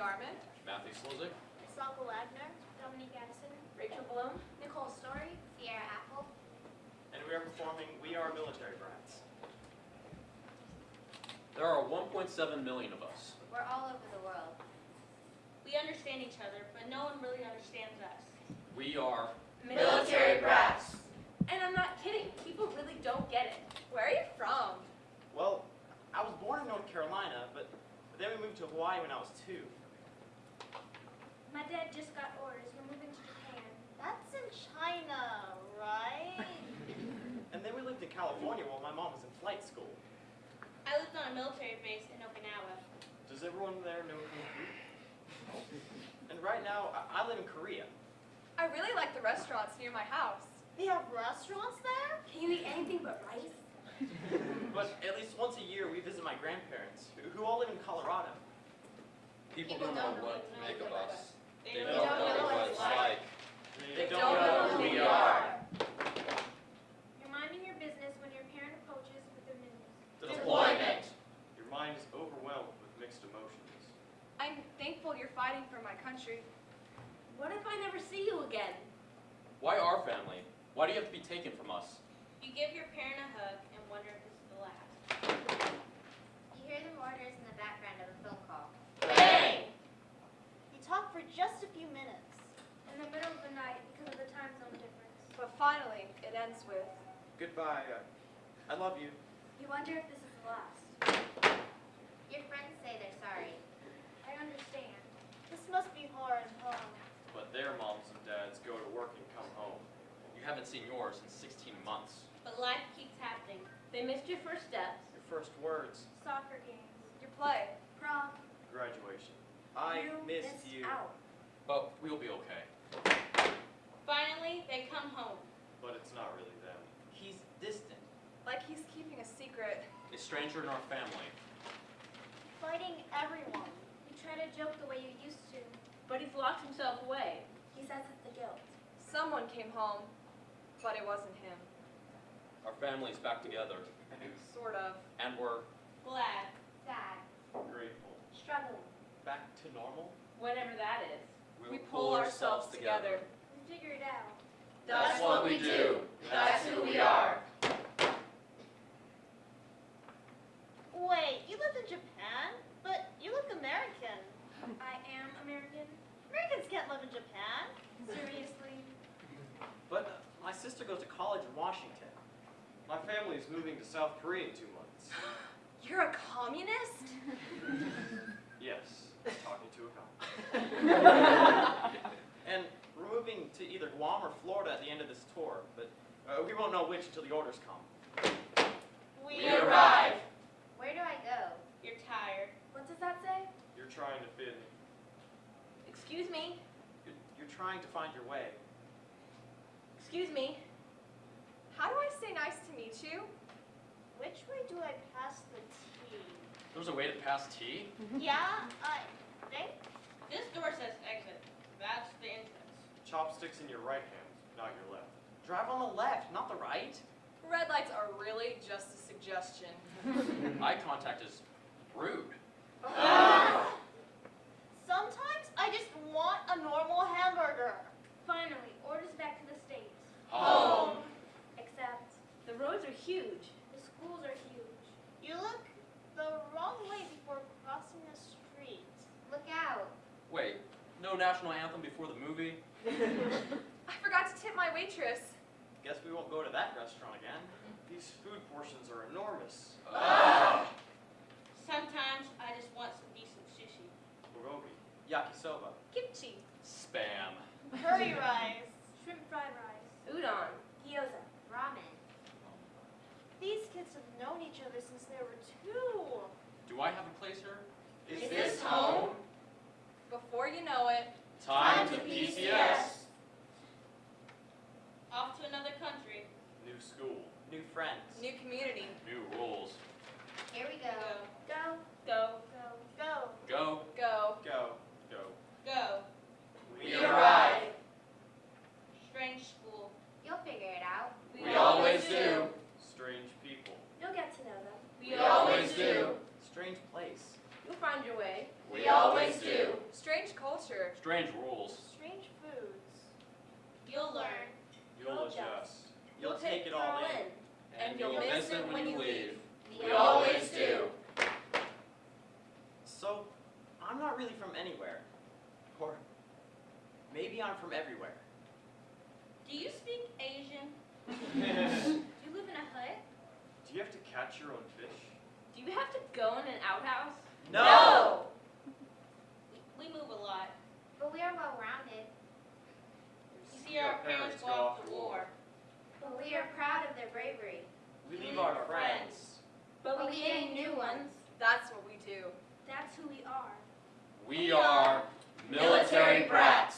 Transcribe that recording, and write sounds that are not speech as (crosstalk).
Garman, Matthew Sluzik. Sokol Wagner, Dominique Addison, Rachel Bloom, Nicole Story, Sierra Apple. And we are performing We Are Military Brats. There are 1.7 million of us. We're all over the world. We understand each other, but no one really understands us. We are military brats. And I'm not kidding, people really don't get it. Where are you from? Well, I was born in North Carolina, but then we moved to Hawaii when I was two. My dad just got orders. We're moving to Japan. That's in China, right? (laughs) And then we lived in California while my mom was in flight school. I lived on a military base in Okinawa. Does everyone there know Kung Fu? And right now, I, I live in Korea. I really like the restaurants near my house. they have restaurants there? Can you eat anything but rice? (laughs) But at least once a year, we visit my grandparents, who, who all live in Colorado. people, People don't know don't what to make of us. They They don't don't know know what what it's it's like. They don't know who we are. You're minding your business when your parent approaches with the news. Deployment. Your mind is overwhelmed with mixed emotions. I'm thankful you're fighting for my country. What if I never see you again? Why our family? Why do you have to be taken from us? You give your parent a hug and wonder if this is the last. You hear the mortars in the background of a phone call. Bang! You talk for just a few minutes. In the middle of the night because of the time zone difference. But finally, it ends with, Goodbye. uh, I love you. You wonder if this is the last. Your friends say they're sorry. I understand. This must be hard, huh? But their moms and dads go to work and come home. You haven't seen yours in 16 months. But life keeps happening. They missed your first steps. Your first words, Soccer games. your play. Prom. graduation. I you missed missed you. out. But we'll be okay. Finally, they come home. But it's not really them. He's distant. Like he's keeping a secret. A stranger in our family. Fighting everyone. You try to joke the way you used to. But he's locked himself away. He says it's the guilt. Someone came home, but it wasn't him. Our family's back together. (laughs) Sort of. And we're Glad. Sad. Grateful. Struggling. Back to normal? Whatever that is. We pull ourselves together. We figure it out. That's what we do. That's who we are. Wait, you live in Japan? But you look American. I am American. Americans can't live in Japan. Seriously. But uh, my sister goes to college in Washington. My family is moving to South Korea in two months. (laughs) You're a communist? (laughs) Yes, talking to a cop. (laughs) and we're moving to either Guam or Florida at the end of this tour, but uh, we won't know which until the orders come. We, arrive! Where do I go? You're tired. What does that say? You're trying to fit in. Excuse me. You're, you're trying to find your way. Excuse me. How do I say nice to meet you? Which way do I pass the tea? There's a way to pass tea? (laughs) yeah, I think. This door says exit. That's the entrance. Chopsticks in your right hand, not your left. Drive on the left, not the right. Red lights are really just a suggestion. (laughs) Eye contact is rude. (laughs) Sometimes I just want a normal hamburger. Finally, orders back to the States. Home. Except, The roads are huge. the schools are huge. You look the wrong way before crossing the street. Look out. Wait, no national anthem before the movie? (laughs) I forgot to tip my waitress. Guess we won't go to that restaurant again. These food portions are enormous. Oh. Sometimes I just want some decent sushi. Bulgogi, yakisoba. Kimchi. Spam. Curry rice. Shrimp fried rice. Udon. Gyoza. Ramen. These kids have known each other since they were two. Do I have a place here? Is this home? Before you know it, Time to PCS. friends. New community. New rules. Here we go. Go. Go. Go. Go. Go. Go. Go. Go. We arrive. Strange school. You'll figure it out. We always do. Strange people. You'll get to know them. We always do. Strange place. You'll find your way. We always do. Strange culture. Strange rules. Strange foods. You'll learn. You'll adjust. You'll take it all in. And you'll miss it when you leave. We always do. So, I'm not really from anywhere. Or maybe I'm from everywhere. Do you speak Asian? (laughs) Do you live in a hut? Do you have to catch your own fish? Do you have to go in an outhouse? No! We, we move a lot. But we are well rounded. You see our parents go off to war. But we are proud of their bravery. We leave our friends. But But we we gain gain new new ones. That's what we do. That's who we are. We are Military brats.